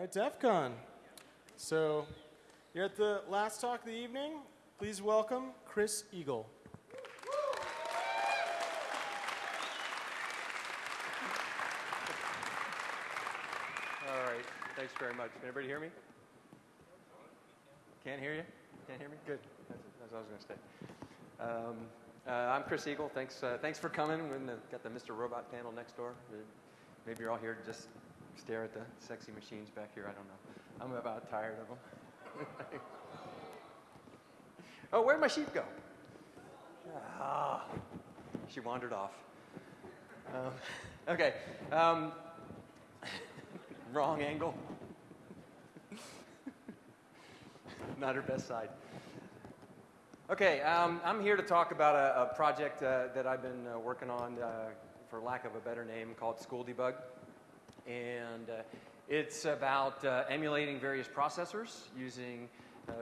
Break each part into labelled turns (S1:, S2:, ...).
S1: right, DEF CON. So, you're at the last talk of the evening. Please welcome Chris Eagle.
S2: All right, thanks very much. Can everybody hear me? Can't hear you? Can't hear me? Good. That's, that's what I was going to say. Um, uh, I'm Chris Eagle. Thanks, uh, thanks for coming. We've got the Mr. Robot panel next door. Maybe you're all here just stare at the sexy machines back here. I don't know. I'm about tired of them. oh, where'd my sheep go? Ah, she wandered off. Um, okay. Um, wrong angle. Not her best side. Okay, um, I'm here to talk about a, a project uh, that I've been uh, working on, uh, for lack of a better name, called School Debug. And uh, it's about uh, emulating various processors using uh,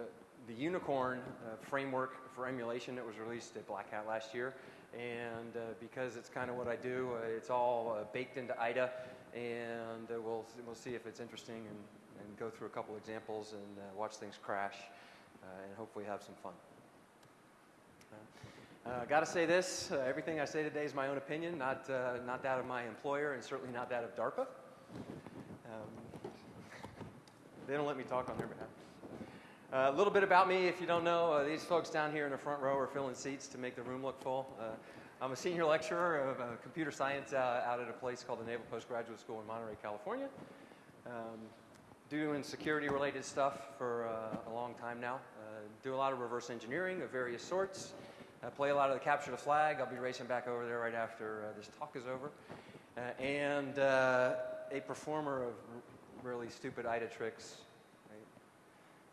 S2: the Unicorn framework for emulation that was released at Black Hat last year. And because it's kind of what I do, it's all baked into IDA, and we'll, we'll see if it's interesting and, and go through a couple examples and watch things crash and hopefully have some fun. Uh, Got to say this uh, everything I say today is my own opinion, not, uh, not that of my employer, and certainly not that of DARPA. Um, they don't let me talk on their behalf. Uh, a little bit about me, if you don't know, uh, these folks down here in the front row are filling seats to make the room look full. Uh, I'm a senior lecturer of computer science out at a place called the Naval Postgraduate School in Monterey, California. Um, doing security related stuff for a long time now. do a lot of reverse engineering of various sorts. I play a lot of the capture the flag. I'll be racing back over there right after uh, this talk is over. Uh, and uh, a performer of really stupid IDA tricks, right?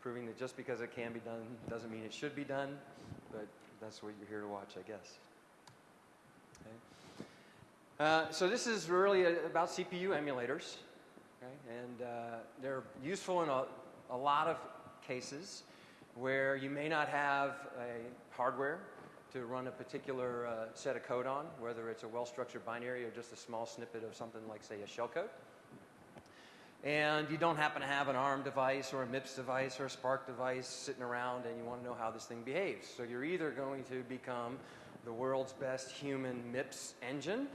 S2: proving that just because it can be done doesn't mean it should be done, but that's what you're here to watch, I guess. Okay. Uh, so this is really a, about CPU emulators, okay? and uh, they're useful in a, a lot of cases where you may not have a hardware to run a particular uh, set of code on, whether it's a well-structured binary or just a small snippet of something like, say, a shellcode. And you don't happen to have an ARM device or a MIPS device or a SPARC device sitting around and you want to know how this thing behaves. So you're either going to become the world's best human MIPS engine,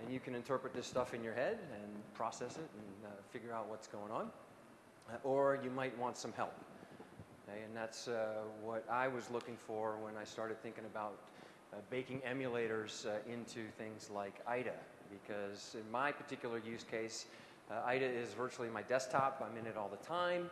S2: and you can interpret this stuff in your head and process it and uh, figure out what's going on, uh, or you might want some help. Okay, and that's uh, what I was looking for when I started thinking about uh, baking emulators uh, into things like IDA. Because in my particular use case, uh, IDA is virtually my desktop. I'm in it all the time.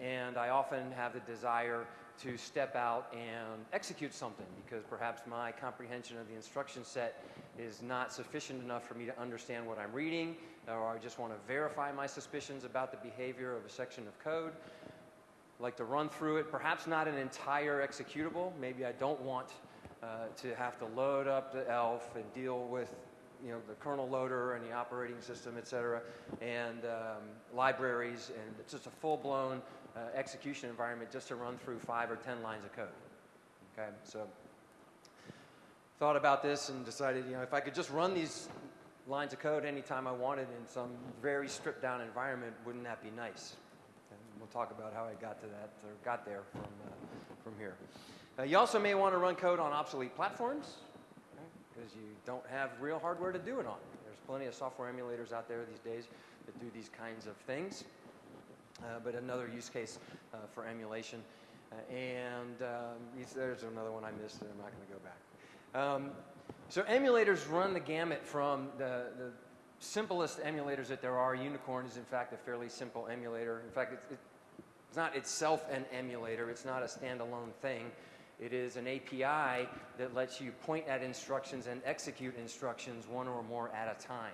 S2: And I often have the desire to step out and execute something because perhaps my comprehension of the instruction set is not sufficient enough for me to understand what I'm reading, or I just want to verify my suspicions about the behavior of a section of code I like to run through it, perhaps not an entire executable. Maybe I don't want uh, to have to load up the ELF and deal with you know, the kernel loader and the operating system, et cetera, and um, libraries, and it's just a full-blown uh, execution environment just to run through five or 10 lines of code. Okay, so thought about this and decided, you know, if I could just run these lines of code anytime I wanted in some very stripped down environment, wouldn't that be nice? And we'll talk about how I got to that or got there from, uh, from here. Uh, you also may want to run code on obsolete platforms because you don't have real hardware to do it on. There's plenty of software emulators out there these days that do these kinds of things. Uh, but another use case uh, for emulation. Uh, and um, there's another one I missed and I'm not going to go back. Um, so emulators run the gamut from the, the simplest emulators that there are. Unicorn is in fact a fairly simple emulator. In fact, it's, it's not itself an emulator. It's not a standalone thing. It is an API that lets you point at instructions and execute instructions one or more at a time.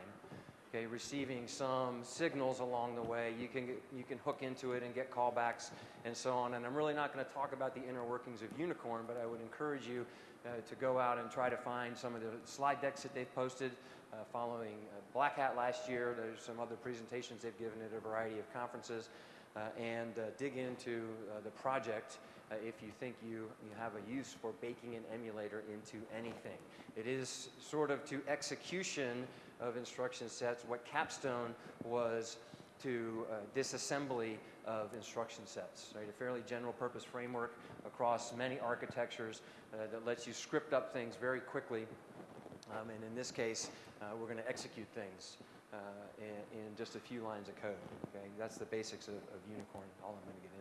S2: Okay, receiving some signals along the way. You can, you can hook into it and get callbacks and so on. And I'm really not going to talk about the inner workings of Unicorn, but I would encourage you uh, to go out and try to find some of the slide decks that they've posted uh, following uh, Black Hat last year. There's some other presentations they've given at a variety of conferences. Uh, and uh, dig into uh, the project if you think you, you have a use for baking an emulator into anything. It is sort of to execution of instruction sets what Capstone was to uh, disassembly of instruction sets, right? A fairly general purpose framework across many architectures uh, that lets you script up things very quickly. Um, and in this case, uh, we're going to execute things uh, in, in just a few lines of code. Okay, that's the basics of, of Unicorn. All I'm going to get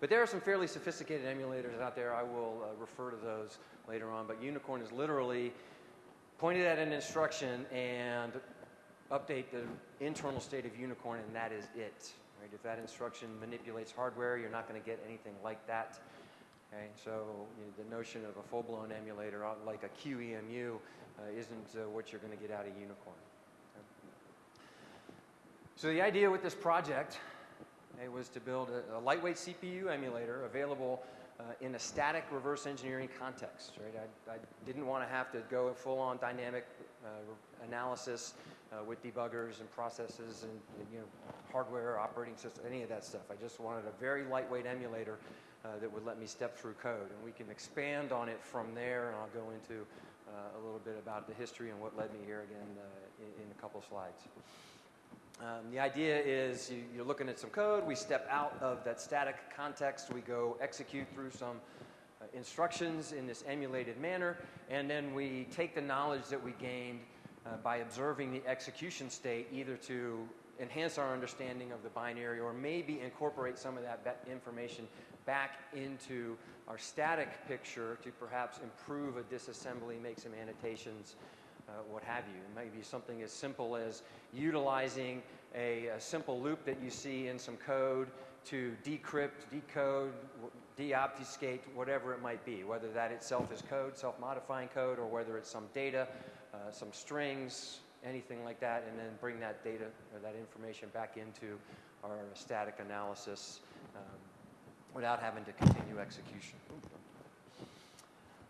S2: But there are some fairly sophisticated emulators out there. I will uh, refer to those later on. But Unicorn is literally pointed at an instruction and update the internal state of Unicorn, and that is it. Right? If that instruction manipulates hardware, you're not going to get anything like that. Okay? So you know, the notion of a full-blown emulator, uh, like a QEMU, uh, isn't uh, what you're going to get out of Unicorn. Okay? So the idea with this project it was to build a, a lightweight CPU emulator available uh, in a static reverse engineering context. Right? I, I didn't want to have to go full-on dynamic uh, analysis uh, with debuggers and processes and you know hardware, operating system, any of that stuff. I just wanted a very lightweight emulator uh, that would let me step through code, and we can expand on it from there. And I'll go into uh, a little bit about the history and what led me here again uh, in, in a couple slides. Um, the idea is you, you're looking at some code, we step out of that static context, we go execute through some uh, instructions in this emulated manner, and then we take the knowledge that we gained uh, by observing the execution state either to enhance our understanding of the binary or maybe incorporate some of that information back into our static picture to perhaps improve a disassembly, make some annotations, uh, what have you. It might be something as simple as utilizing a, a, simple loop that you see in some code to decrypt, decode, deobfuscate, whatever it might be, whether that itself is code, self-modifying code, or whether it's some data, uh, some strings, anything like that, and then bring that data or that information back into our static analysis um, without having to continue execution.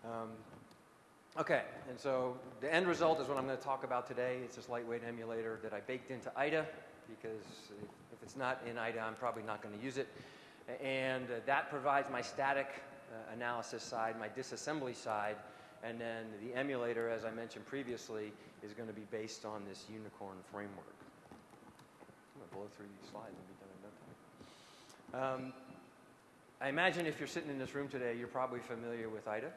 S2: Um, Okay, and so the end result is what I'm going to talk about today. It's this lightweight emulator that I baked into IDA because if it's not in IDA, I'm probably not going to use it. And uh, that provides my static uh, analysis side, my disassembly side, and then the emulator, as I mentioned previously, is going to be based on this unicorn framework. I'm going to blow through these slides and be done in no time. Um, I imagine if you're sitting in this room today, you're probably familiar with IDA.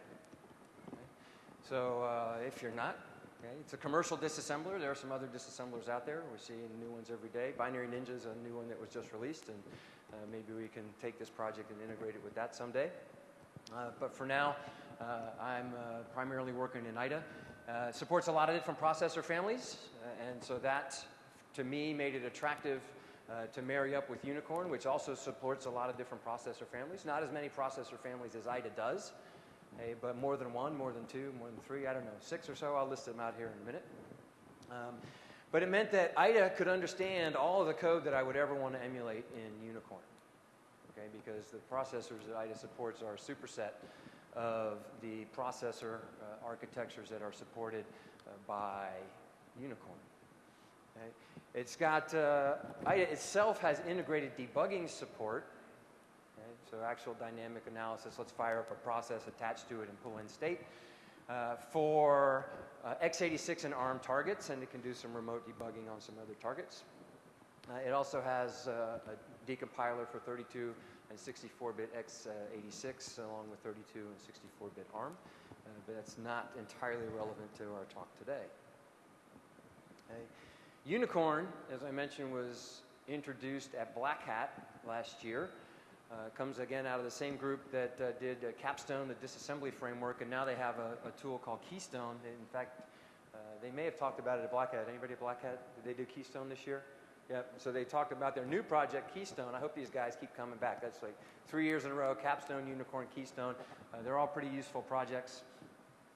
S2: So uh, if you're not, okay, it's a commercial disassembler. There are some other disassemblers out there. We're seeing new ones every day. Binary Ninja is a new one that was just released, and uh, maybe we can take this project and integrate it with that someday. Uh, but for now, uh, I'm uh, primarily working in IDA. Uh, supports a lot of different processor families, and so that, to me, made it attractive uh, to marry up with Unicorn, which also supports a lot of different processor families. Not as many processor families as IDA does, Hey, but more than one, more than two, more than three, I don't know, six or so. I'll list them out here in a minute. Um, but it meant that IDA could understand all of the code that I would ever want to emulate in Unicorn. Okay, because the processors that IDA supports are a superset of the processor uh, architectures that are supported uh, by Unicorn. Okay? It's got, uh, IDA itself has integrated debugging support so actual dynamic analysis, let's fire up a process attached to it and pull in state. Uh, for uh, x86 and ARM targets, and it can do some remote debugging on some other targets. Uh, it also has uh, a decompiler for 32 and 64-bit x86, along with 32 and 64-bit ARM, uh, but that's not entirely relevant to our talk today. Okay. Unicorn, as I mentioned, was introduced at Black Hat last year. Uh, comes again out of the same group that uh, did uh, Capstone, the disassembly framework, and now they have a, a tool called Keystone. In fact, uh, they may have talked about it at Black Hat. Anybody at Black Hat? Did they do Keystone this year? Yep. So they talked about their new project, Keystone. I hope these guys keep coming back. That's like three years in a row, Capstone, Unicorn, Keystone. Uh, they're all pretty useful projects.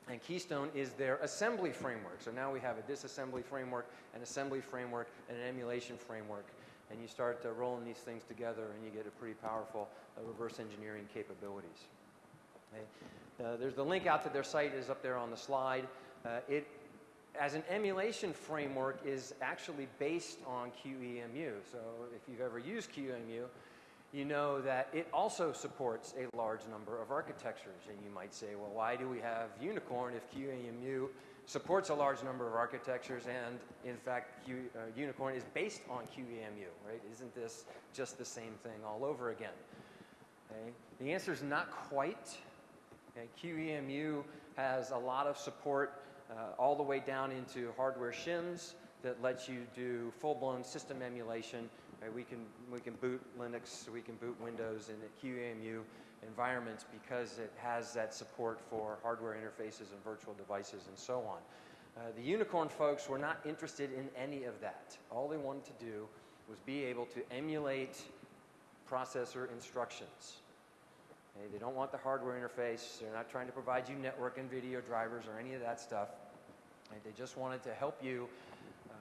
S2: And Keystone is their assembly framework. So now we have a disassembly framework, an assembly framework, and an emulation framework and you start uh, rolling these things together and you get a pretty powerful uh, reverse engineering capabilities. Okay. Uh, there's the link out to their site is up there on the slide. Uh, it, as an emulation framework, is actually based on QEMU. So if you've ever used QEMU, you know that it also supports a large number of architectures. And you might say, well, why do we have Unicorn if QEMU supports a large number of architectures, and in fact, Q, uh, Unicorn is based on QEMU, right? Isn't this just the same thing all over again? Okay? The answer is not quite. Okay? QEMU has a lot of support uh, all the way down into hardware shims that lets you do full-blown system emulation. Right? We, can, we can boot Linux, we can boot Windows in QEMU environments because it has that support for hardware interfaces and virtual devices and so on. Uh, the Unicorn folks were not interested in any of that. All they wanted to do was be able to emulate processor instructions. Okay, they don't want the hardware interface. They're not trying to provide you network and video drivers or any of that stuff. Okay, they just wanted to help you um,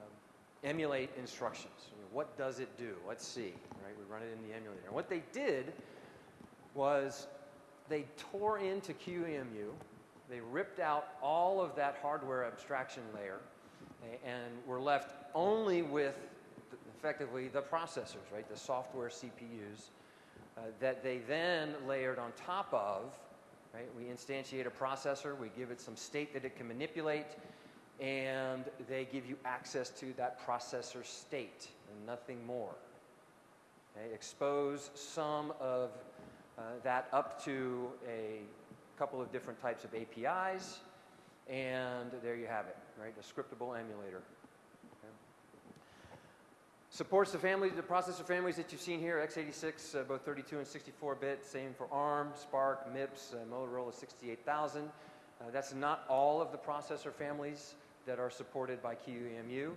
S2: emulate instructions. What does it do? Let's see. Right? We run it in the emulator. And what they did was they tore into QEMU. They ripped out all of that hardware abstraction layer and were left only with effectively the processors, right? The software CPUs uh, that they then layered on top of. Right? We instantiate a processor, we give it some state that it can manipulate, and they give you access to that processor state and nothing more. Okay? Expose some of that up to a couple of different types of APIs, and there you have it, right? A scriptable emulator. Supports the family, the processor families that you've seen here, x86, uh, both 32 and 64-bit, same for ARM, SPARC, MIPS, uh, Motorola 68000. Uh, that's not all of the processor families that are supported by QEMU,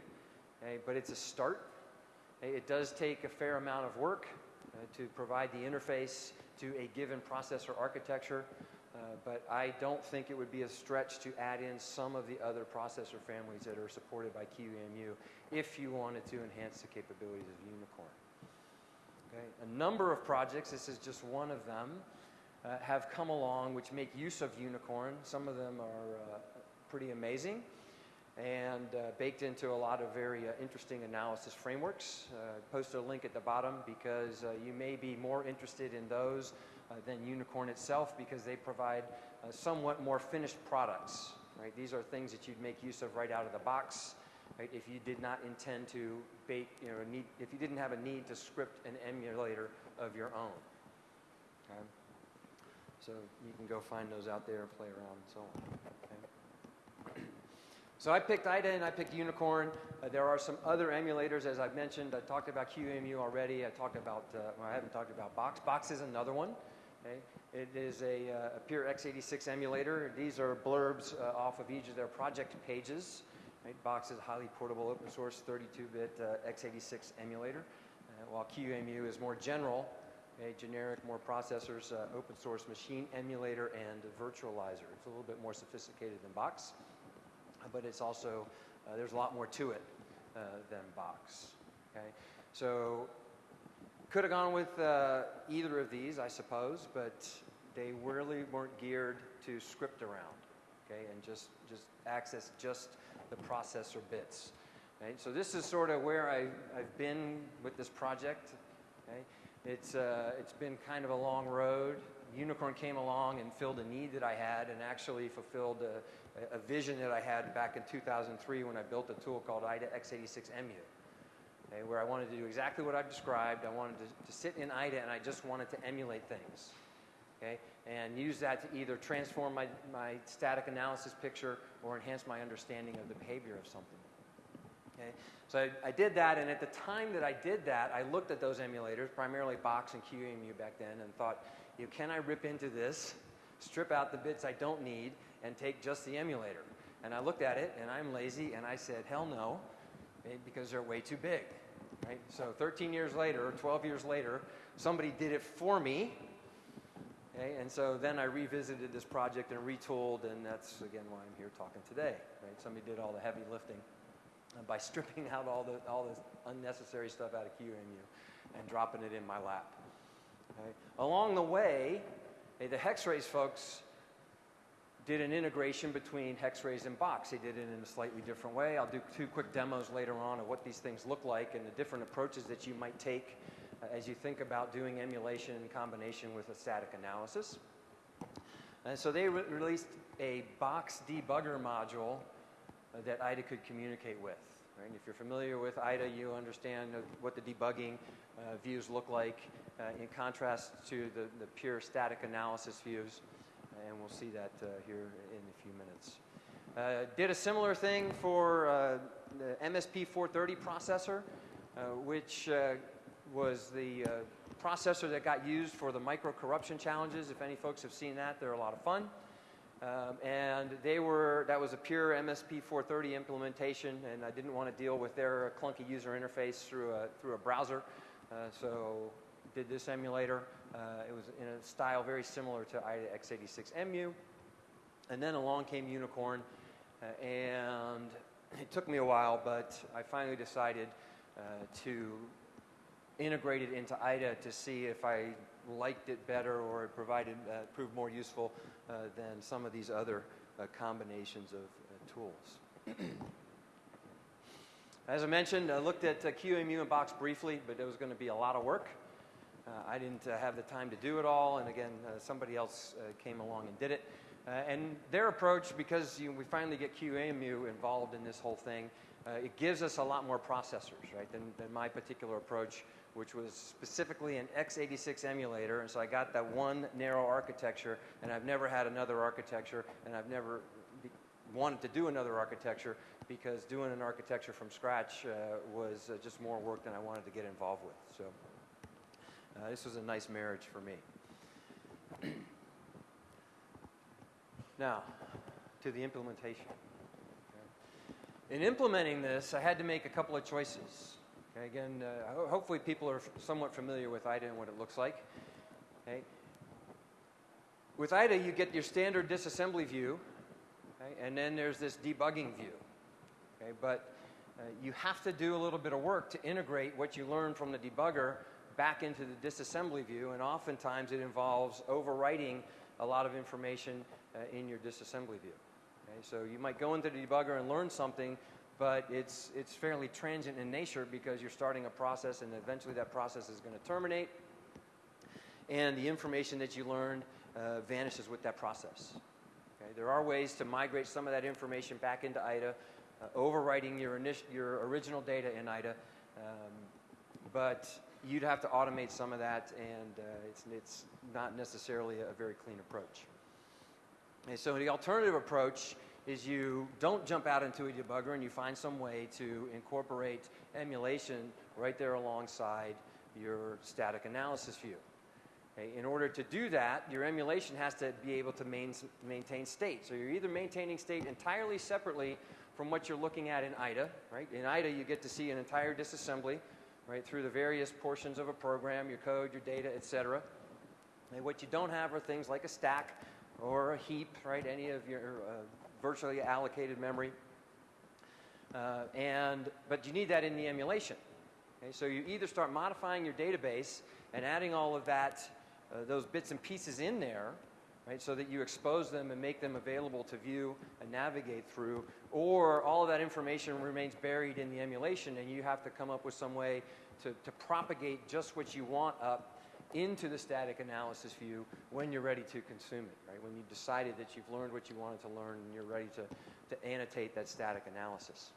S2: okay, but it's a start. It does take a fair amount of work uh, to provide the interface to a given processor architecture. Uh, but I don't think it would be a stretch to add in some of the other processor families that are supported by QEMU if you wanted to enhance the capabilities of Unicorn. Okay. A number of projects, this is just one of them, uh, have come along which make use of Unicorn. Some of them are uh, pretty amazing and uh, baked into a lot of very uh, interesting analysis frameworks. Uh, posted a link at the bottom because uh, you may be more interested in those uh, than Unicorn itself because they provide uh, somewhat more finished products. Right? These are things that you'd make use of right out of the box. Right? If you did not intend to bake, you know, need, if you didn't have a need to script an emulator of your own. Okay? So you can go find those out there and play around and so on. Okay? So I picked IDA and I picked Unicorn. Uh, there are some other emulators, as I've mentioned. I talked about QEMU already. I talked about, uh, well, I haven't talked about Bochs. Bochs is another one. Okay? It is a, uh, a pure x86 emulator. These are blurbs uh, off of each of their project pages. Right? Bochs is a highly portable open source 32-bit uh, x86 emulator, uh, while QEMU is more general, a generic, more processors, open source machine emulator and virtualizer. It's a little bit more sophisticated than Bochs, but it's also, there's a lot more to it than Bochs. Okay? So could have gone with uh, either of these, I suppose, but they really weren't geared to script around, okay, and just, just access just the processor bits. Okay? So this is sort of where I, I've been with this project. Okay? It's, uh, it's been kind of a long road. Unicorn came along and filled a need that I had and actually fulfilled a, a vision that I had back in 2003 when I built a tool called IDA x86EMU okay, where I wanted to do exactly what I've described. I wanted to, to sit in IDA and I just wanted to emulate things. Okay, and use that to either transform my, my static analysis picture or enhance my understanding of the behavior of something. Okay, so I, I, did that, and at the time that I did that, I looked at those emulators, primarily Bochs and QEMU back then, and thought, you know, can I rip into this, strip out the bits I don't need, and take just the emulator? And I looked at it, and I'm lazy, and I said, hell no, eh, because they're way too big. Right? So 13 years later, or 12 years later, somebody did it for me. Okay? And so then I revisited this project and retooled, and that's again why I'm here talking today. Right? Somebody did all the heavy lifting by stripping out all the all this unnecessary stuff out of QEMU and dropping it in my lap. Okay? Along the way, hey, the Hex-Rays folks did an integration between Hex-Rays and Bochs. They did it in a slightly different way. I'll do two quick demos later on of what these things look like and the different approaches that you might take uh, as you think about doing emulation in combination with a static analysis. And so they re released a Bochs debugger module uh, that IDA could communicate with. Right? And if you're familiar with IDA, you understand what the debugging uh, views look like uh, in contrast to the, the pure static analysis views. And we'll see that uh, here in a few minutes. Uh, did a similar thing for uh, the MSP 430 processor, which was the processor that got used for the Microcorruption challenges. If any folks have seen that, they're a lot of fun. Um, and they were, that was a pure MSP 430 implementation, and I didn't want to deal with their clunky user interface through a, through a browser. Uh, so did this emulator. Uh, it was in a style very similar to IDA x86EMU. And then along came Unicorn, uh, and it took me a while, but I finally decided uh, to integrate it into IDA to see if I liked it better or it provided, uh, proved more useful uh, than some of these other uh, combinations of tools. As I mentioned, I looked at QEMU and Bochs briefly, but it was going to be a lot of work. Uh, I didn't uh, have the time to do it all, and again, uh, somebody else came along and did it. And their approach, because you we finally get QEMU involved in this whole thing, it gives us a lot more processors, right, than, than my particular approach, which was specifically an x86 emulator. And so I got that one narrow architecture, and I've never had another architecture, and I've never wanted to do another architecture because doing an architecture from scratch uh, was uh, just more work than I wanted to get involved with. So uh, this was a nice marriage for me. now, to the implementation. Okay. In implementing this, I had to make a couple of choices. Okay, again, uh, ho- hopefully people are somewhat familiar with IDA and what it looks like. Okay. With IDA, you get your standard disassembly view, okay, and then there's this debugging view. Okay, but uh, you have to do a little bit of work to integrate what you learn from the debugger back into the disassembly view, and oftentimes it involves overwriting a lot of information uh, in your disassembly view. Okay, so you might go into the debugger and learn something, but it's, it's fairly transient in nature because you're starting a process and eventually that process is going to terminate and the information that you learned uh, vanishes with that process. Okay? There are ways to migrate some of that information back into IDA, uh, overwriting your, your original data in IDA, um, but you'd have to automate some of that, and uh, it's, it's not necessarily a very clean approach. And so the alternative approach is you don't jump out into a debugger and you find some way to incorporate emulation right there alongside your static analysis view. Okay, in order to do that, your emulation has to be able to main, maintain state. So you're either maintaining state entirely separately from what you're looking at in IDA, right? In IDA, you get to see an entire disassembly, right, through the various portions of a program, your code, your data, et cetera. And what you don't have are things like a stack or a heap, right, any of your uh, virtually allocated memory. Uh, and, but you need that in the emulation. Okay, so you either start modifying your database and adding all of that, uh, those bits and pieces in there, right, so that you expose them and make them available to view and navigate through, or all of that information remains buried in the emulation and you have to come up with some way to, to propagate just what you want up into the static analysis view when you're ready to consume it, right? When you've decided that you've learned what you wanted to learn and you're ready to, to annotate that static analysis.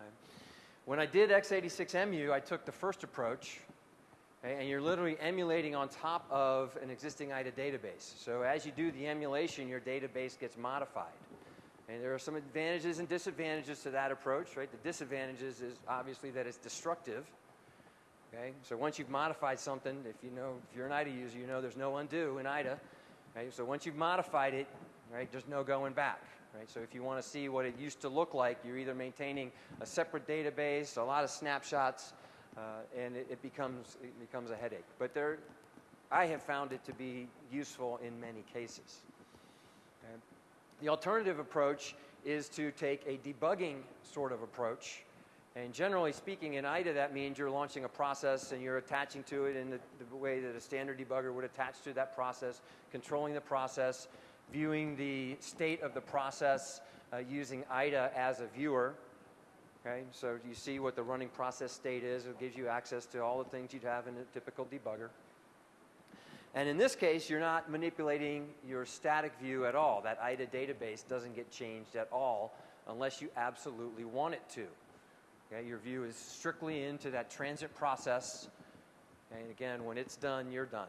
S2: Okay? When I did x86EMU, I took the first approach, okay, and you're literally emulating on top of an existing IDA database. So as you do the emulation, your database gets modified. And there are some advantages and disadvantages to that approach, right? The disadvantages is obviously that it's destructive. Okay, so once you've modified something, if you know, if you're an IDA user, you know there's no undo in IDA. Okay, so once you've modified it, right, there's no going back. Right, so if you want to see what it used to look like, you're either maintaining a separate database, a lot of snapshots, and it, it becomes it becomes a headache. But there, I have found it to be useful in many cases. Okay. The alternative approach is to take a debugging sort of approach and generally speaking, in IDA, that means you're launching a process and you're attaching to it in the, the, way that a standard debugger would attach to that process, controlling the process, viewing the state of the process uh, using IDA as a viewer. Okay, so you see what the running process state is. It gives you access to all the things you'd have in a typical debugger. And in this case, you're not manipulating your static view at all. That IDA database doesn't get changed at all unless you absolutely want it to. Okay, your view is strictly into that transient process. And again, when it's done, you're done.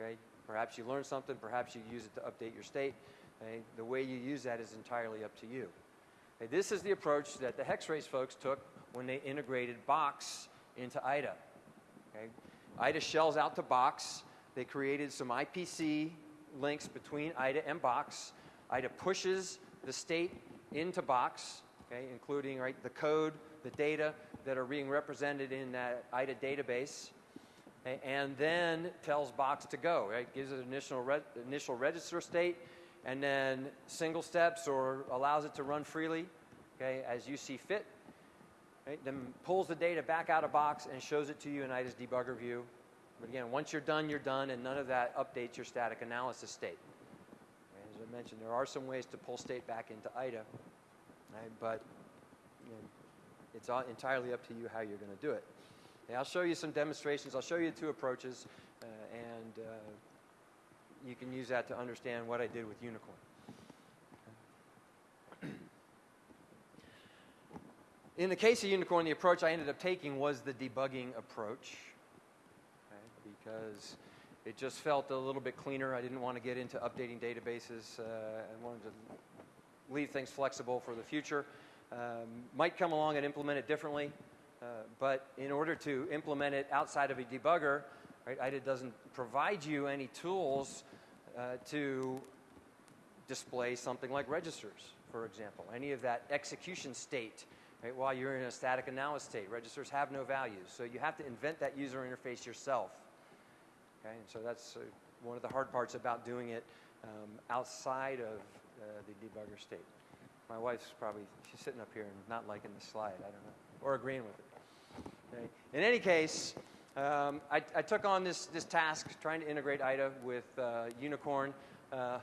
S2: Okay, perhaps you learn something, perhaps you use it to update your state. Okay, the way you use that is entirely up to you. Okay, this is the approach that the Hex-Rays folks took when they integrated Bochs into IDA. Okay, IDA shells out to Bochs. They created some IPC links between IDA and Bochs. IDA pushes the state into Bochs, okay, including right, the code, the data that are being represented in that IDA database, okay, and then tells Bochs to go. Right, gives it initial re- initial register state, and then single steps or allows it to run freely, okay, as you see fit. Right, then pulls the data back out of Bochs and shows it to you in IDA's debugger view. But again, once you're done, you're done, and none of that updates your static analysis state. As I mentioned, there are some ways to pull state back into IDA, right, but you know, it's all entirely up to you how you're going to do it. I'll show you some demonstrations. I'll show you two approaches, uh, and uh, you can use that to understand what I did with Unicorn. In the case of Unicorn, the approach I ended up taking was the debugging approach okay, because it just felt a little bit cleaner. I didn't want to get into updating databases. Uh, I wanted to leave things flexible for the future. Um, might come along and implement it differently, uh, but in order to implement it outside of a debugger, right, IDA doesn't provide you any tools uh, to display something like registers, for example. Any of that execution state right, while you're in a static analysis state. Registers have no values, so you have to invent that user interface yourself. Okay, and so that's uh, one of the hard parts about doing it um, outside of uh, the debugger state. My wife's probably she's sitting up here and not liking the slide. I don't know, or agreeing with it. Okay. In any case, um, I, I, took on this this task trying to integrate IDA with uh, Unicorn. Uh,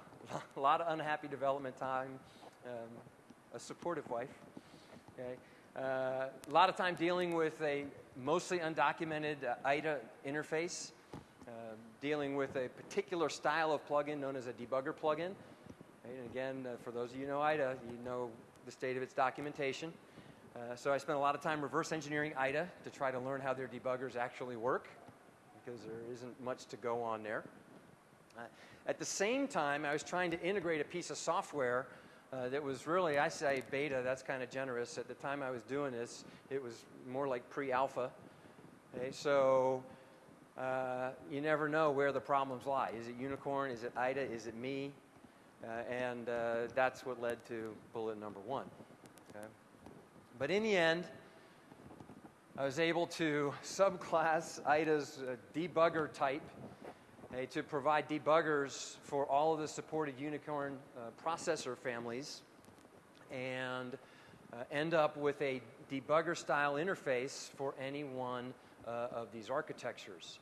S2: a lot of unhappy development time. Um, a supportive wife. Okay. Uh, a lot of time dealing with a mostly undocumented uh, IDA interface, uh, dealing with a particular style of plugin known as a debugger plugin. And again, uh, for those of you who know IDA, you know the state of its documentation. Uh, so I spent a lot of time reverse engineering IDA to try to learn how their debuggers actually work, because there isn't much to go on there. Uh, at the same time, I was trying to integrate a piece of software uh, that was really, I say beta, that's kind of generous. At the time I was doing this, it was more like pre alpha. Okay, so uh, you never know where the problems lie. Is it Unicorn? Is it IDA? Is it me? Uh, and uh, that's what led to bullet number one. Okay? But in the end, I was able to subclass IDA's uh, debugger type okay, to provide debuggers for all of the supported Unicorn uh, processor families and uh, end up with a debugger style interface for any one uh, of these architectures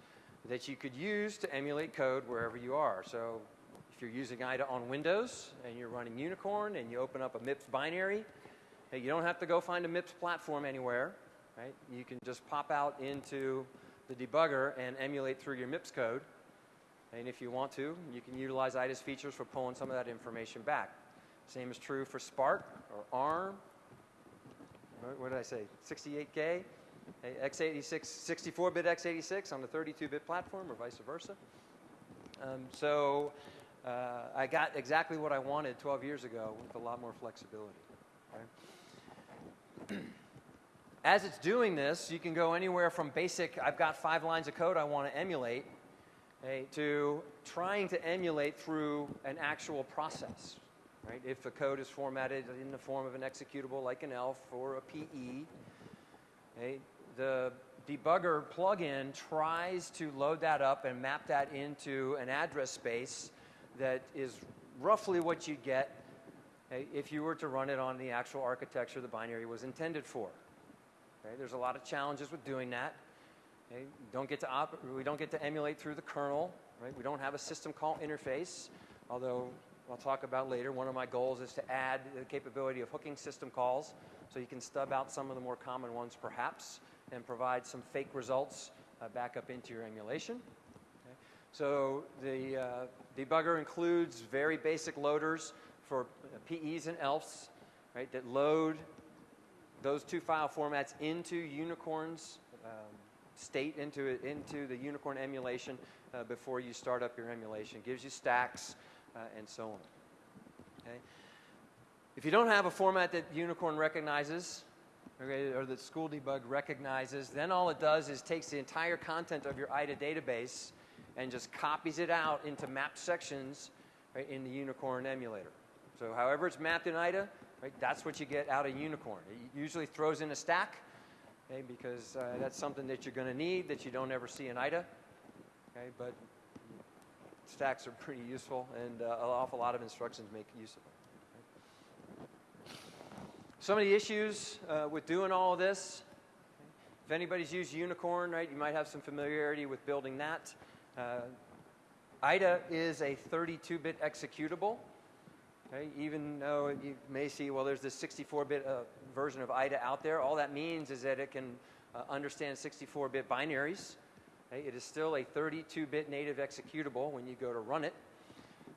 S2: that you could use to emulate code wherever you are. So if you're using IDA on Windows and you're running Unicorn and you open up a MIPS binary, hey, you don't have to go find a MIPS platform anywhere. Right? You can just pop out into the debugger and emulate through your MIPS code. And if you want to, you can utilize IDA's features for pulling some of that information back. Same is true for SPARC or ARM. What did I say? 68K, x86, 64-bit x86 on the 32-bit platform, or vice versa. Um, so uh, I got exactly what I wanted 12 years ago with a lot more flexibility. As it's doing this, you can go anywhere from basic, I've got five lines of code I want to emulate, okay, to trying to emulate through an actual process. Right? If the code is formatted in the form of an executable like an ELF or a PE, okay, the debugger plugin tries to load that up and map that into an address space that is roughly what you'd get if you were to run it on the actual architecture the binary was intended for. Okay, there's a lot of challenges with doing that. Okay, don't get to we don't get to emulate through the kernel. Right? We don't have a system call interface, although I'll talk about later. One of my goals is to add the capability of hooking system calls so you can stub out some of the more common ones perhaps and provide some fake results uh, back up into your emulation. Okay. So the uh, debugger includes very basic loaders for PEs and ELFs. right, that load those two file formats into Unicorn's um, state, into, it, into the Unicorn emulation uh, before you start up your emulation. gives you stacks uh, and so on. Okay? If you don't have a format that Unicorn recognizes, okay, or that School Debug recognizes, then all it does is takes the entire content of your IDA database and just copies it out into map sections right, in the Unicorn emulator. So however it's mapped in IDA, right, that's what you get out of Unicorn. It usually throws in a stack, okay, because uh, that's something that you're going to need that you don't ever see in IDA. Okay, but stacks are pretty useful, and uh, an awful lot of instructions make use of them. Some of the issues uh, with doing all of this, if anybody's used Unicorn, right, you might have some familiarity with building that. Uh, IDA is a 32-bit executable. Okay, even though you may see, well, there's this 64-bit uh, version of IDA out there, all that means is that it can uh, understand 64-bit binaries. Okay, it is still a 32-bit native executable when you go to run it.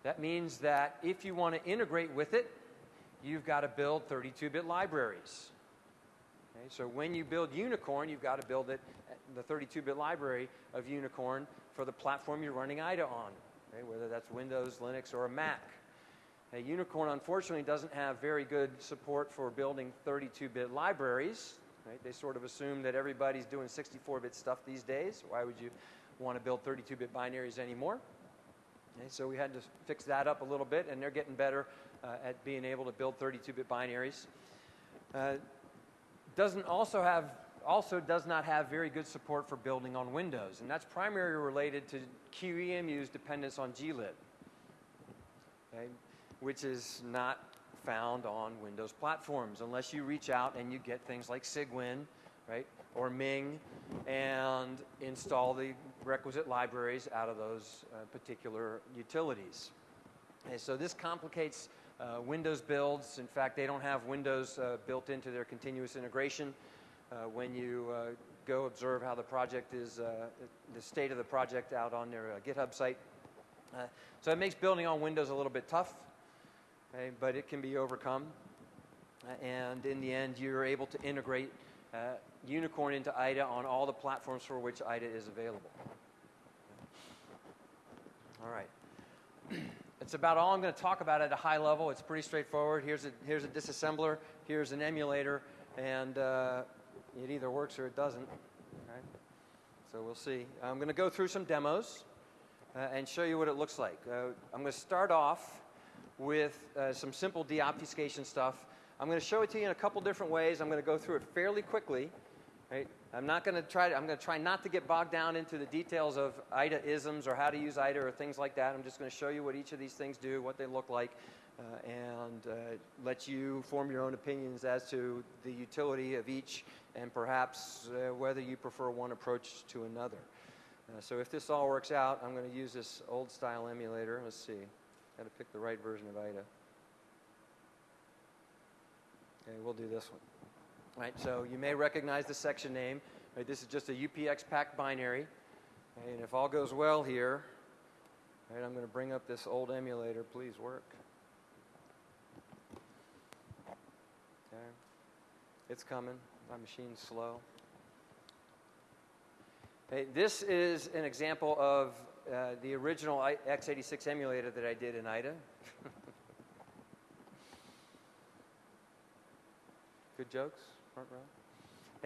S2: That means that if you want to integrate with it, you've got to build 32-bit libraries. Okay, so when you build Unicorn, you've got to build it, the 32-bit library of Unicorn for the platform you're running IDA on, okay, whether that's Windows, Linux, or a Mac. Now, Unicorn, unfortunately, doesn't have very good support for building 32-bit libraries. Right? They sort of assume that everybody's doing 64-bit stuff these days. Why would you want to build 32-bit binaries anymore? Okay, so we had to fix that up a little bit, and they're getting better uh, at being able to build 32-bit binaries. Uh, doesn't also have also does not have very good support for building on Windows, and that's primarily related to QEMU's dependence on glib, okay, which is not found on Windows platforms unless you reach out and you get things like Cygwin, right, or Ming, and install the requisite libraries out of those uh, particular utilities. And so this complicates uh, Windows builds. In fact, they don't have Windows uh, built into their continuous integration. Uh, when you uh, go observe how the project is, uh, the state of the project out on their GitHub site. so it makes building on Windows a little bit tough, okay, but it can be overcome. and in the end, you're able to integrate Unicorn into IDA on all the platforms for which IDA is available. All right. It's about all I'm going to talk about at a high level. It's pretty straightforward. Here's a, here's a disassembler, here's an emulator, and uh, it either works or it doesn't. Right? So we'll see. I'm going to go through some demos uh, and show you what it looks like. Uh, I'm going to start off with uh, some simple deobfuscation stuff. I'm going to show it to you in a couple different ways. I'm going to go through it fairly quickly. Right? I'm not going to try. To, I'm going to try not to get bogged down into the details of IDA isms or how to use IDA or things like that. I'm just going to show you what each of these things do, what they look like, uh, and uh, let you form your own opinions as to the utility of each, and perhaps uh, whether you prefer one approach to another. Uh, so if this all works out, I'm going to use this old style emulator. Let's see. Got to pick the right version of IDA. Okay, we'll do this one. Right, so you may recognize the section name. Right, this is just a UPX packed binary. And if all goes well here, right, I'm going to bring up this old emulator. Please work. Okay. It's coming. My machine's slow. Okay, this is an example of uh, the original x86 emulator that I did in IDA. Good jokes? front row.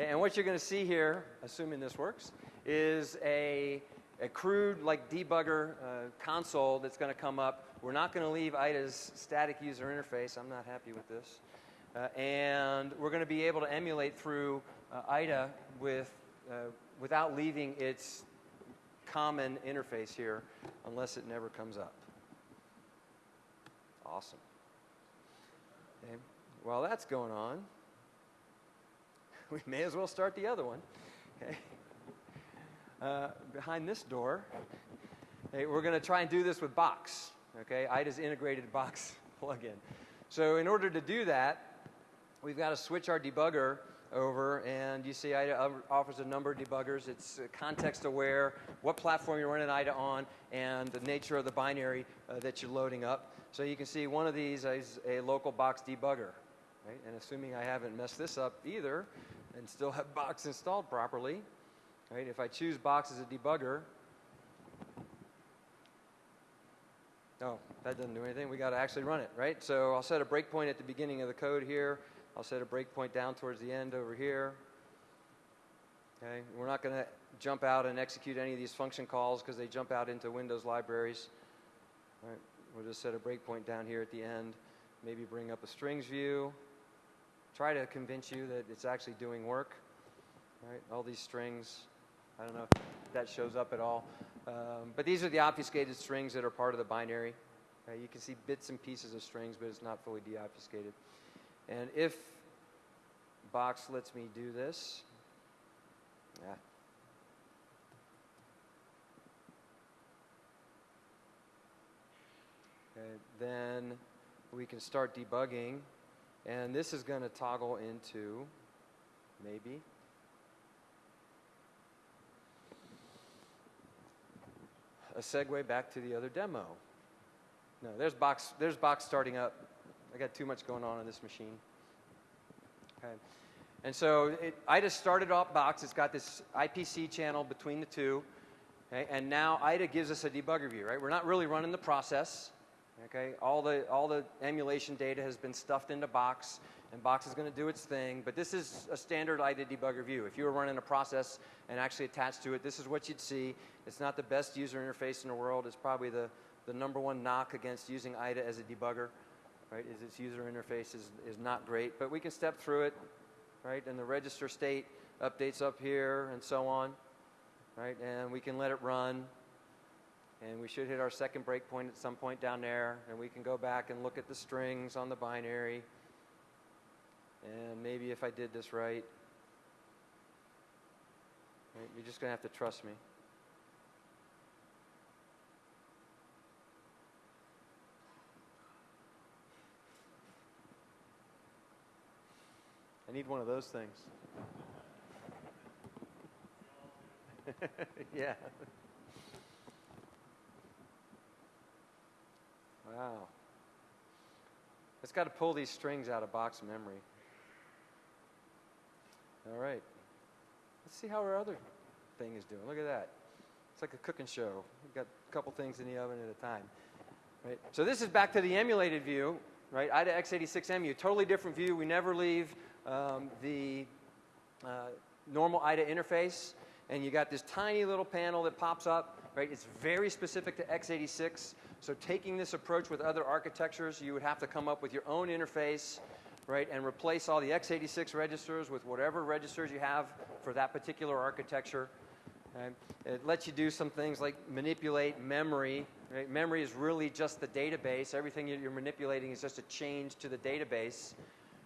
S2: And what you're going to see here, assuming this works, is a, a crude like debugger uh, console that's going to come up. We're not going to leave IDA's static user interface. I'm not happy with this. Uh, and we're going to be able to emulate through uh, IDA with, uh, without leaving its common interface here unless it never comes up. Awesome. Okay. While that's going on, we may as well start the other one. Okay. Uh, behind this door, we're going to try and do this with Bochs. Okay, IDA's integrated Bochs plugin. So in order to do that, we've got to switch our debugger over, and you see IDA offers a number of debuggers. It's uh, context aware, what platform you're running IDA on, and the nature of the binary uh, that you're loading up. So you can see one of these is a local Bochs debugger. right? And assuming I haven't messed this up either and still have Bochs installed properly, right? If I choose Bochs as a debugger, no, that doesn't do anything. We got to actually run it, right? So I'll set a breakpoint at the beginning of the code here. I'll set a breakpoint down towards the end over here. Okay, we're not going to jump out and execute any of these function calls because they jump out into Windows libraries. All right, we'll just set a breakpoint down here at the end. Maybe bring up a strings view. Try to convince you that it's actually doing work. All right, all these strings. I don't know if that shows up at all. Um, but these are the obfuscated strings that are part of the binary. Okay, you can see bits and pieces of strings, but it's not fully deobfuscated. And if Bochs lets me do this, yeah. Then we can start debugging, and this is going to toggle into maybe a segue back to the other demo. No, there's Bochs, there's Bochs starting up. I got too much going on on this machine. Okay. And so it, I just started off Bochs. It's got this IPC channel between the two. Okay, and now IDA gives us a debugger view, right? We're not really running the process. Okay, all the, all the emulation data has been stuffed into Bochs, and Bochs is going to do its thing. But this is a standard IDA debugger view. If you were running a process and actually attached to it, this is what you'd see. It's not the best user interface in the world. It's probably the, the number one knock against using IDA as a debugger, right? Is its user interface is, is not great. But we can step through it, right? And the register state updates up here and so on, right? And we can let it run. And we should hit our second breakpoint at some point down there. And we can go back and look at the strings on the binary. And maybe if I did this right, right you're just going to have to trust me. I need one of those things. yeah. Wow. It's got to pull these strings out of Bochs memory. All right. Let's see how our other thing is doing. Look at that. It's like a cooking show. We've got a couple things in the oven at a time. Right? So this is back to the emulated view, right? IDA x86EMU, totally different view. We never leave um, the uh, normal IDA interface. And you got this tiny little panel that pops up, right? It's very specific to x86. So taking this approach with other architectures, you would have to come up with your own interface, right, and replace all the x86 registers with whatever registers you have for that particular architecture. Okay? It lets you do some things like manipulate memory. Right? Memory is really just the database. Everything you're manipulating is just a change to the database.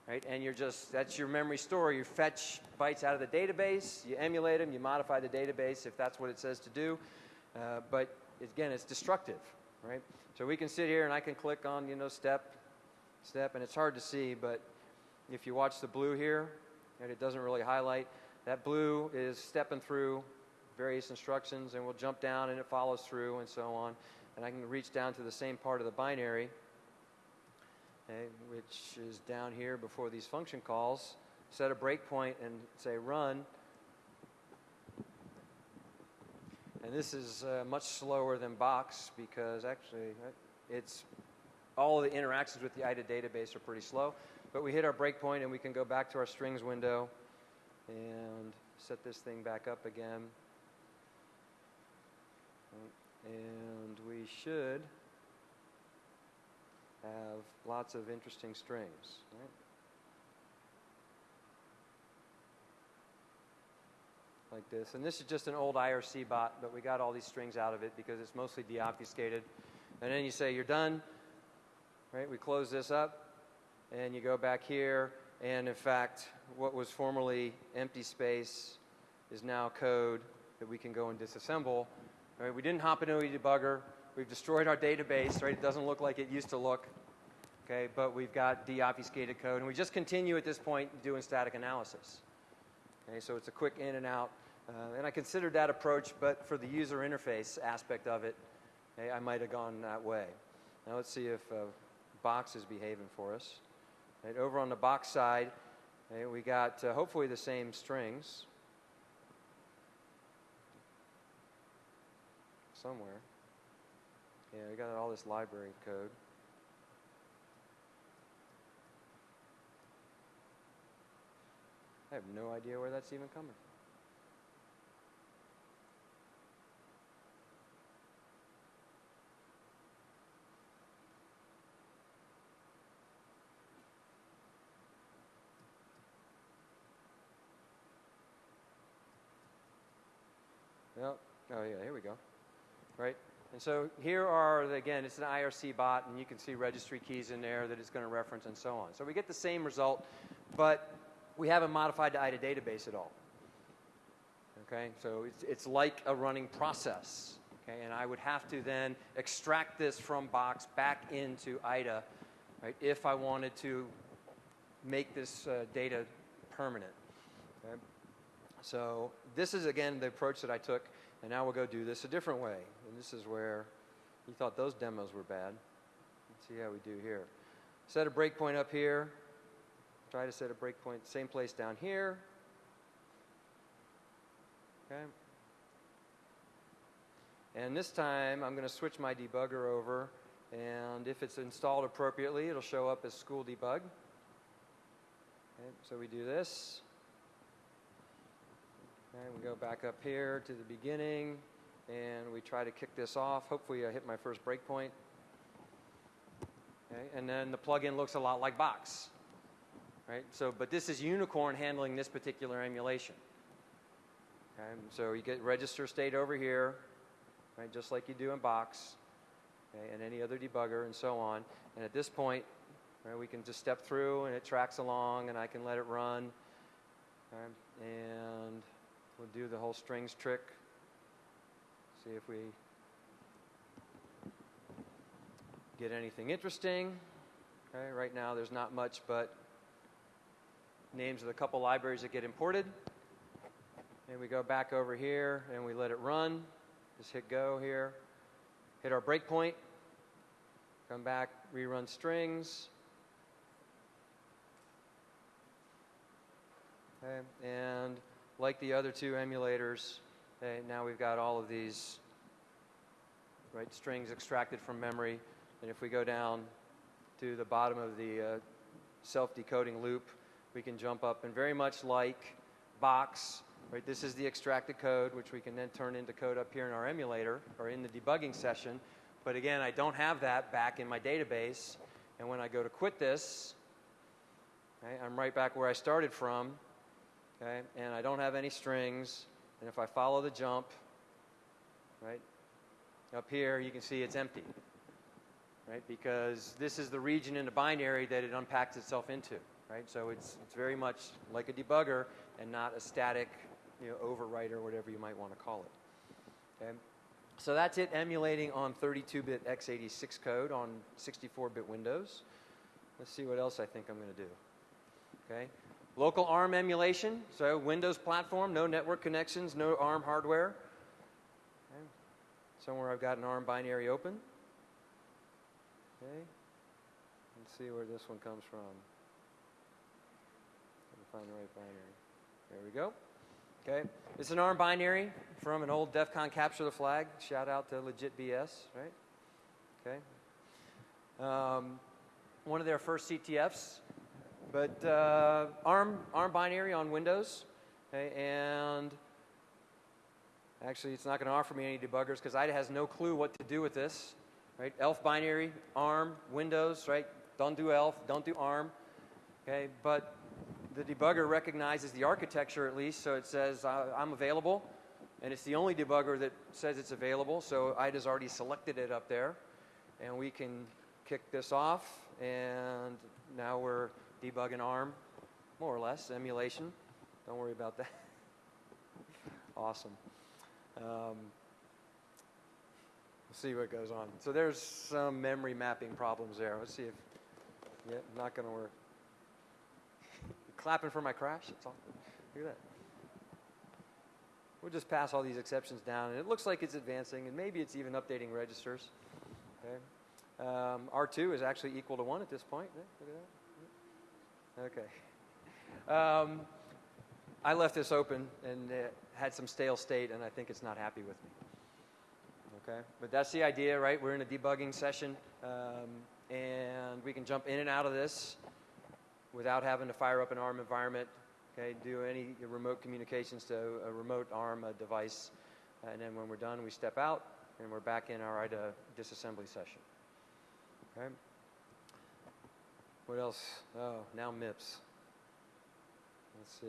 S2: Right? And you're just, that's your memory store. You fetch bytes out of the database, you emulate them, you modify the database if that's what it says to do. Uh, but again, it's destructive right? So we can sit here and I can click on, you know, step, step, and it's hard to see, but if you watch the blue here, and it doesn't really highlight, that blue is stepping through various instructions, and we'll jump down and it follows through and so on. And I can reach down to the same part of the binary, okay, which is down here before these function calls, set a breakpoint and say run, And this is uh, much slower than Bochs because actually uh, it's all the interactions with the IDA database are pretty slow. But we hit our breakpoint and we can go back to our strings window and set this thing back up again. And we should have lots of interesting strings. Right? like this. And this is just an old IRC bot, but we got all these strings out of it because it's mostly deobfuscated. And then you say you're done, right? We close this up, and you go back here, and in fact, what was formerly empty space is now code that we can go and disassemble. Right? We didn't hop into a debugger. We've destroyed our database, right? It doesn't look like it used to look. Okay, but we've got deobfuscated code, and we just continue at this point doing static analysis. Okay, so it's a quick in and out uh, and I considered that approach, but for the user interface aspect of it, hey, I might have gone that way. Now let's see if uh, Bochs is behaving for us. Right, over on the Bochs side, okay, we got uh, hopefully the same strings somewhere. Yeah, we got all this library code. I have no idea where that's even coming from. Yep. Oh, yeah, here we go. Right? And so here are, the, again, it's an IRC bot, and you can see registry keys in there that it's going to reference and so on. So we get the same result, but we haven't modified the IDA database at all. Okay? So it's, it's like a running process. Okay? And I would have to then extract this from Bochs back into IDA, right, if I wanted to make this uh, data permanent. Okay? So this is, again, the approach that I took, and now we'll go do this a different way. And this is where you thought those demos were bad. Let's see how we do here. Set a breakpoint up here. Try to set a breakpoint, same place down here. Okay. And this time, I'm going to switch my debugger over, and if it's installed appropriately, it'll show up as sk3wldbg. Okay, so we do this. Okay, we go back up here to the beginning, and we try to kick this off. Hopefully, I hit my first breakpoint. Okay, and then the plugin looks a lot like Bochs. Right? So, but this is Unicorn handling this particular emulation. Okay, so you get register state over here, right, just like you do in Bochs, okay, and any other debugger, and so on. And at this point, right, we can just step through, and it tracks along, and I can let it run. Okay, and we'll do the whole strings trick. See if we get anything interesting. Okay, right now there's not much but names of the couple libraries that get imported. And we go back over here and we let it run. Just hit go here. Hit our breakpoint. Come back, rerun strings. Okay, and like the other two emulators, okay, now we've got all of these right strings extracted from memory. And if we go down to the bottom of the uh, self-decoding loop, we can jump up and very much like Bochs, right? This is the extracted code, which we can then turn into code up here in our emulator or in the debugging session. But again, I don't have that back in my database. And when I go to quit this, I'm right back where I started from. Okay, and I don't have any strings. And if I follow the jump, right, up here, you can see it's empty. Right, because this is the region in the binary that it unpacks itself into right? So it's, it's very much like a debugger and not a static you know, overwrite or whatever you might want to call it. Okay? So that's it emulating on 32-bit x86 code on 64-bit Windows. Let's see what else I think I'm going to do. Okay? Local ARM emulation, so Windows platform, no network connections, no ARM hardware. Okay. Somewhere I've got an ARM binary open. Okay. Let's see where this one comes from find the right binary. There we go. Okay, it's an ARM binary from an old DEF CON capture the flag. Shout out to Legit BS, right? Okay. Um, one of their first CTFs, but uh, ARM ARM binary on Windows, okay, and actually it's not going to offer me any debuggers because IDA has no clue what to do with this, right? ELF binary, ARM, Windows, right? Don't do ELF, don't do ARM, okay, but the debugger recognizes the architecture at least, so it says uh, I'm available, and it's the only debugger that says it's available, so IDA's already selected it up there, and we can kick this off, and now we're debugging ARM, more or less, emulation. Don't worry about that. awesome. Um, We'll see what goes on. So there's some memory mapping problems there. Let's see if, yeah, not going to work clapping for my crash. That's all. Look at that. We'll just pass all these exceptions down, and it looks like it's advancing, and maybe it's even updating registers. Okay. Um, R2 is actually equal to 1 at this point. Yeah, look at that. Okay. Um, I left this open and it had some stale state, and I think it's not happy with me. Okay, but that's the idea, right? We're in a debugging session, um, and we can jump in and out of this without having to fire up an ARM environment. Okay, do any remote communications to a remote ARM device, and then when we're done, we step out and we're back in our IDA disassembly session. Okay. What else? Oh, now MIPS. Let's see.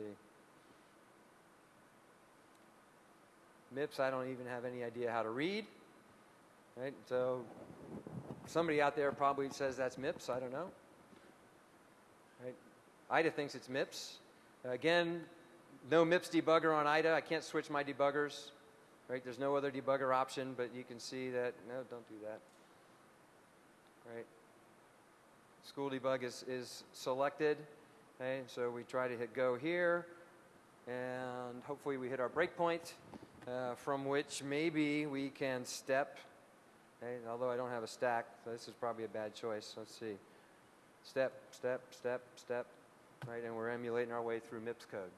S2: MIPS, I don't even have any idea how to read. Right? So somebody out there probably says that's MIPS. I don't know. Right? IDA thinks it's MIPS. Again, no MIPS debugger on IDA. I can't switch my debuggers. Right? There's no other debugger option, but you can see that, no, don't do that. Right? Sk3wldbg is, is selected. Okay, so we try to hit go here, and hopefully we hit our breakpoint, uh, from which maybe we can step. Okay, although I don't have a stack, so this is probably a bad choice. Let's see. Step, step, step, step, right, and we're emulating our way through MIPS code.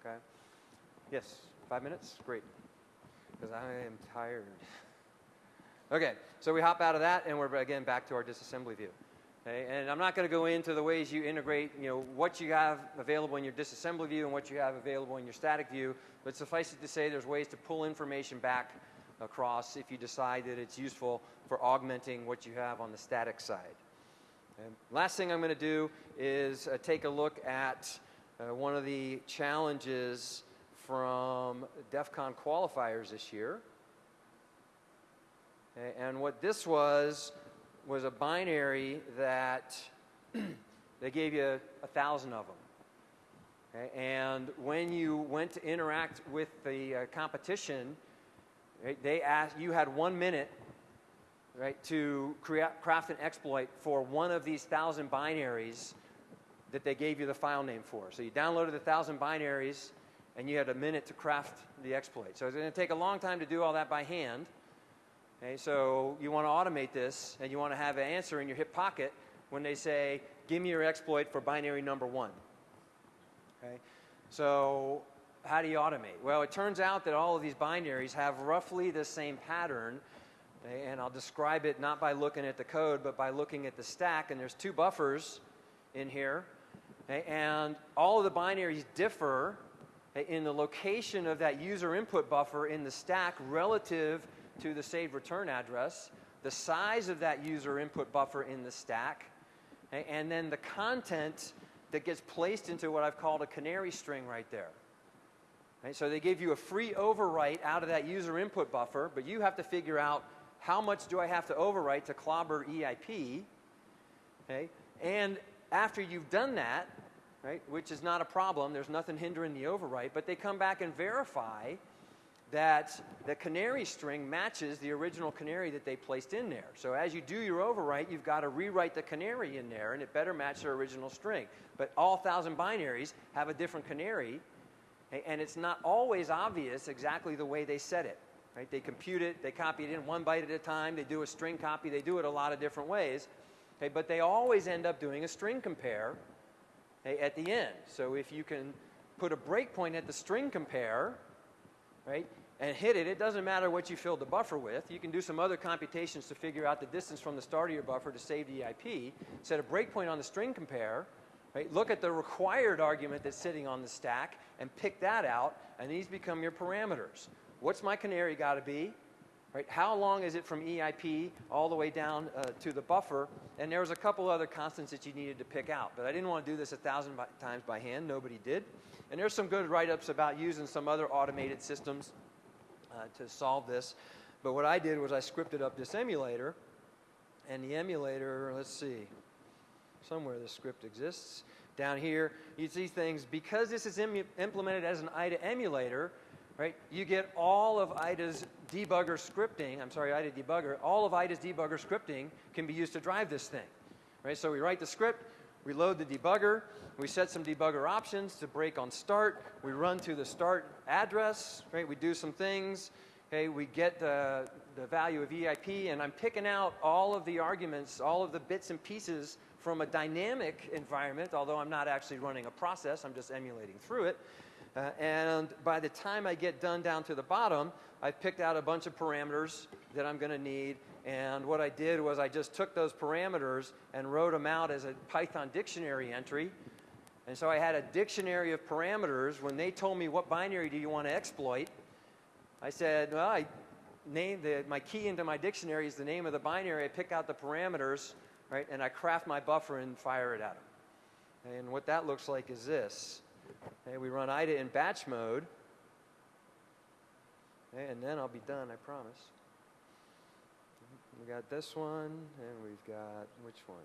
S2: Okay? Yes, five minutes? Great. Because I am tired. Okay, so we hop out of that, and we're again back to our disassembly view. Okay, and I'm not going to go into the ways you integrate, you know, what you have available in your disassembly view and what you have available in your static view, but suffice it to say there's ways to pull information back across if you decide that it's useful for augmenting what you have on the static side. Okay. Last thing I'm going to do is uh, take a look at uh, one of the challenges from DEF CON qualifiers this year. And what this was was a binary that they gave you a thousand of them. Okay? And when you went to interact with the uh, competition, right, they asked you had one minute right, to create, craft an exploit for one of these thousand binaries that they gave you the file name for. So you downloaded the thousand binaries, and you had a minute to craft the exploit. So it's going to take a long time to do all that by hand. Okay, so you want to automate this, and you want to have an answer in your hip pocket when they say, give me your exploit for binary number one. Okay, so how do you automate? Well, it turns out that all of these binaries have roughly the same pattern, okay, and I'll describe it not by looking at the code, but by looking at the stack, and there's two buffers in here, okay, and all of the binaries differ in the location of that user input buffer in the stack relative to the saved return address, the size of that user input buffer in the stack, and then the content that gets placed into what I've called a canary string right there. Right, so they give you a free overwrite out of that user input buffer, but you have to figure out how much do I have to overwrite to clobber EIP. Okay? And after you've done that, right, which is not a problem, there's nothing hindering the overwrite, but they come back and verify that the canary string matches the original canary that they placed in there. So as you do your overwrite, you've got to rewrite the canary in there, and it better match their original string. But all 1,000 binaries have a different canary, and it's not always obvious exactly the way they set it. Right? They compute it, they copy it in one byte at a time, they do a string copy, they do it a lot of different ways. Okay, but they always end up doing a string compare okay, at the end. So if you can put a breakpoint at the string compare, right, and hit it, it doesn't matter what you filled the buffer with. You can do some other computations to figure out the distance from the start of your buffer to save the IP. Set a breakpoint on the string compare. Right? Look at the required argument that's sitting on the stack and pick that out, and these become your parameters. What's my canary got to be? Right? How long is it from EIP all the way down uh, to the buffer? And there was a couple other constants that you needed to pick out, but I didn't want to do this a thousand by, times by hand. Nobody did. And there's some good write-ups about using some other automated systems uh, to solve this. But what I did was I scripted up this emulator, and the emulator, let's see, somewhere the script exists. Down here, you see things, because this is implemented as an IDA emulator, right, you get all of IDA's debugger scripting, I'm sorry, IDA debugger, all of IDA's debugger scripting can be used to drive this thing. Right, so we write the script, we load the debugger, we set some debugger options to break on start. We run to the start address, right? We do some things, Okay, we get the, the value of EIP, and I'm picking out all of the arguments, all of the bits and pieces from a dynamic environment, although I'm not actually running a process, I'm just emulating through it. Uh, and by the time I get done down to the bottom, I've picked out a bunch of parameters that I'm going to need. And what I did was I just took those parameters and wrote them out as a Python dictionary entry. And so I had a dictionary of parameters. When they told me what binary do you want to exploit, I said, well, I named the, my key into my dictionary is the name of the binary. I pick out the parameters, right, and I craft my buffer and fire it at them. And what that looks like is this. Okay, we run IDA in batch mode. Okay, and then I'll be done, I promise. We got this one, and we've got which one?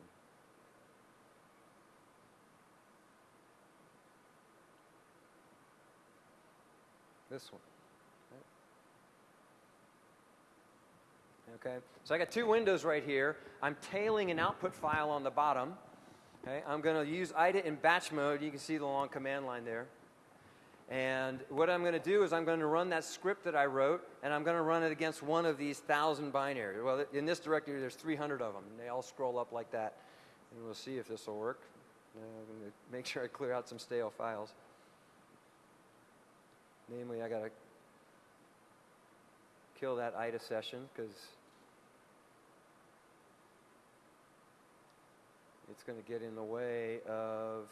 S2: This one. Okay, so I got two windows right here. I'm tailing an output file on the bottom. Okay, I'm going to use IDA in batch mode. You can see the long command line there. And what I'm going to do is I'm going to run that script that I wrote, and I'm going to run it against one of these thousand binaries. Well, in this directory, there's 300 of them. They all scroll up like that. And we'll see if this will work. I'm going to make sure I clear out some stale files. Namely, I got to kill that IDA session because it's going to get in the way of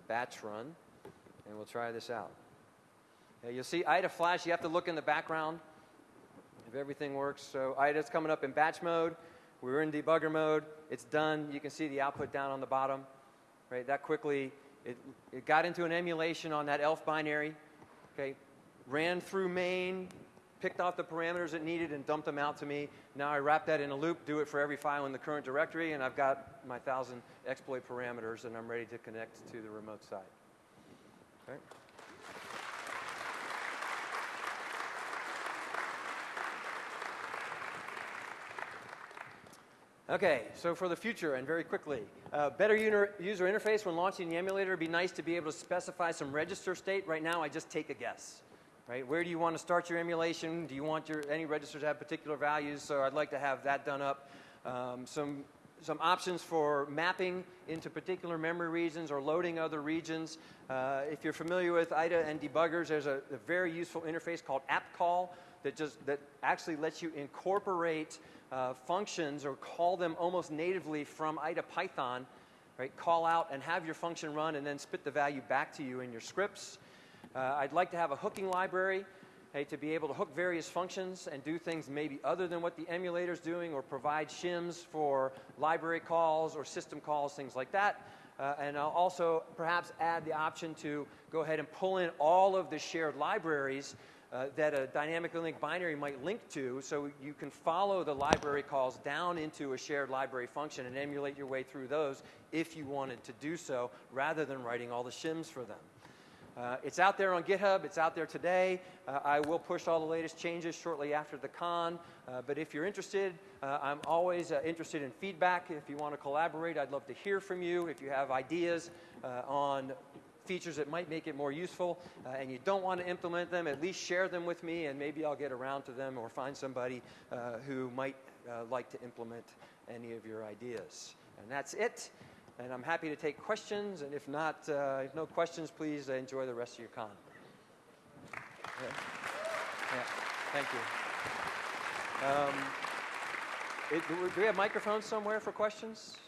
S2: the batch run, and we'll try this out. You'll see IDA flash. You have to look in the background if everything works. So IDA's coming up in batch mode. We're in debugger mode. It's done. You can see the output down on the bottom. Right, that quickly, it, it got into an emulation on that ELF binary. Okay, ran through main, picked off the parameters it needed and dumped them out to me. Now I wrap that in a loop, do it for every file in the current directory, and I've got my 1,000 exploit parameters, and I'm ready to connect to the remote side. Okay. Okay, so for the future and very quickly, uh, better user interface when launching the emulator. It'd be nice to be able to specify some register state. Right now, I just take a guess right? Where do you want to start your emulation? Do you want your, any registers to have particular values? So I'd like to have that done up. Um, some, some options for mapping into particular memory regions or loading other regions. Uh, if you're familiar with IDA and debuggers, there's a, a very useful interface called appcall that just that actually lets you incorporate uh, functions or call them almost natively from IDA Python, right? Call out and have your function run and then spit the value back to you in your scripts. Uh, I'd like to have a hooking library hey, to be able to hook various functions and do things maybe other than what the emulator is doing or provide shims for library calls or system calls, things like that. Uh, and I'll also perhaps add the option to go ahead and pull in all of the shared libraries uh, that a dynamically linked binary might link to so you can follow the library calls down into a shared library function and emulate your way through those if you wanted to do so rather than writing all the shims for them. Uh, it's out there on GitHub. It's out there today. Uh, I will push all the latest changes shortly after the con. Uh, but if you're interested, uh, I'm always uh, interested in feedback. If you want to collaborate, I'd love to hear from you. If you have ideas uh, on features that might make it more useful and you don't want to implement them, at least share them with me and maybe I'll get around to them or find somebody who might like to implement any of your ideas. And that's it. And I'm happy to take questions, and if not, uh, if no questions, please enjoy the rest of your con. Yeah. yeah. Thank you. Um, it, do we have microphones somewhere for questions?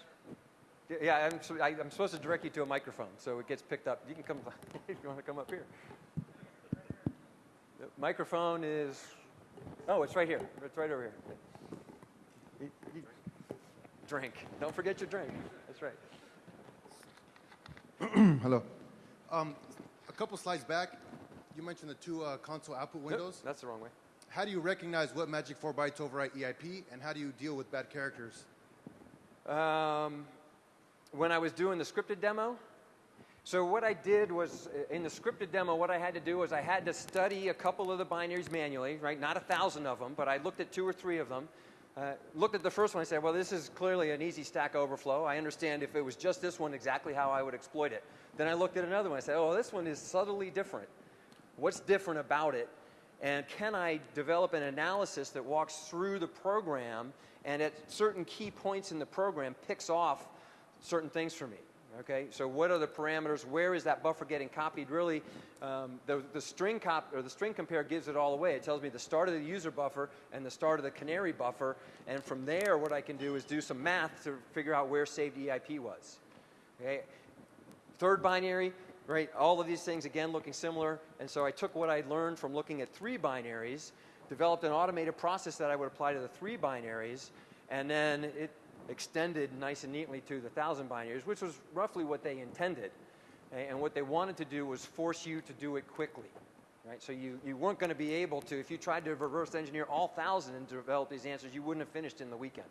S2: Yeah, I'm, I, am supposed to direct you to a microphone, so it gets picked up. You can come if you want to come up here. The microphone is, oh, it's right here. It's right over here. Drink. Don't forget your drink. That's right.
S3: Hello. Um, a couple slides back, you mentioned the two uh, console output windows.
S2: Nope, that's the wrong way.
S3: How do you recognize what magic 4 bytes overwrite EIP, and how do you deal with bad characters?
S2: Um, when I was doing the scripted demo, so what I did was, uh, in the scripted demo, what I had to do was I had to study a couple of the binaries manually, right? Not a thousand of them, but I looked at two or three of them. Uh, looked at the first one and said, well, this is clearly an easy stack overflow. I understand if it was just this one exactly how I would exploit it. Then I looked at another one and said, oh, this one is subtly different. What's different about it? And can I develop an analysis that walks through the program and at certain key points in the program picks off certain things for me? Okay, so what are the parameters? Where is that buffer getting copied? Really, um, the, the string cop or the string compare gives it all away. It tells me the start of the user buffer and the start of the canary buffer, and from there, what I can do is do some math to figure out where saved EIP was. Okay, third binary, right? All of these things again looking similar, and so I took what I learned from looking at three binaries, developed an automated process that I would apply to the three binaries, and then it extended nice and neatly to the thousand binaries, which was roughly what they intended. And what they wanted to do was force you to do it quickly. Right? So you, you weren't going to be able to, if you tried to reverse engineer all thousand and develop these answers, you wouldn't have finished in the weekend.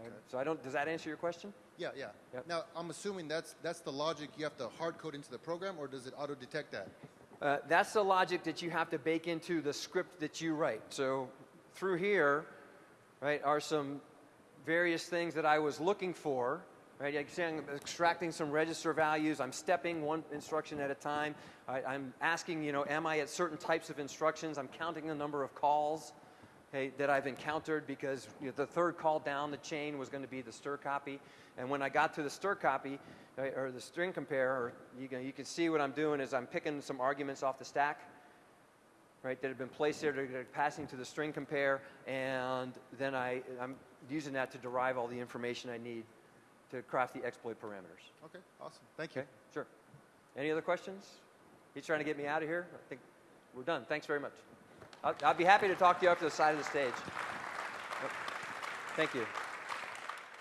S2: Okay? So I don't, does that answer your question?
S3: Yeah, yeah.
S2: Yep.
S3: Now, I'm assuming that's that's the logic you have to hard code into the program, or does it auto detect that?
S2: Uh, that's the logic that you have to bake into the script that you write. So through here, right, are some various things that I was looking for. Right, like saying, I'm extracting some register values. I'm stepping one instruction at a time. I, I'm asking, you know, am I at certain types of instructions? I'm counting the number of calls okay, that I've encountered because you know, the third call down the chain was going to be the strcpy. And when I got to the strcpy, right, or the string compare, or you can, you can see what I'm doing is I'm picking some arguments off the stack, right, that have been placed there, that are passing to the string compare, and then I, I'm using that to derive all the information I need to craft the exploit parameters.
S3: Okay, awesome. Thank you.
S2: Okay, sure. Any other questions? He's trying to get me out of here. I think we're done. Thanks very much. I'll, I'll be happy to talk to you up to the side of the stage. Thank you.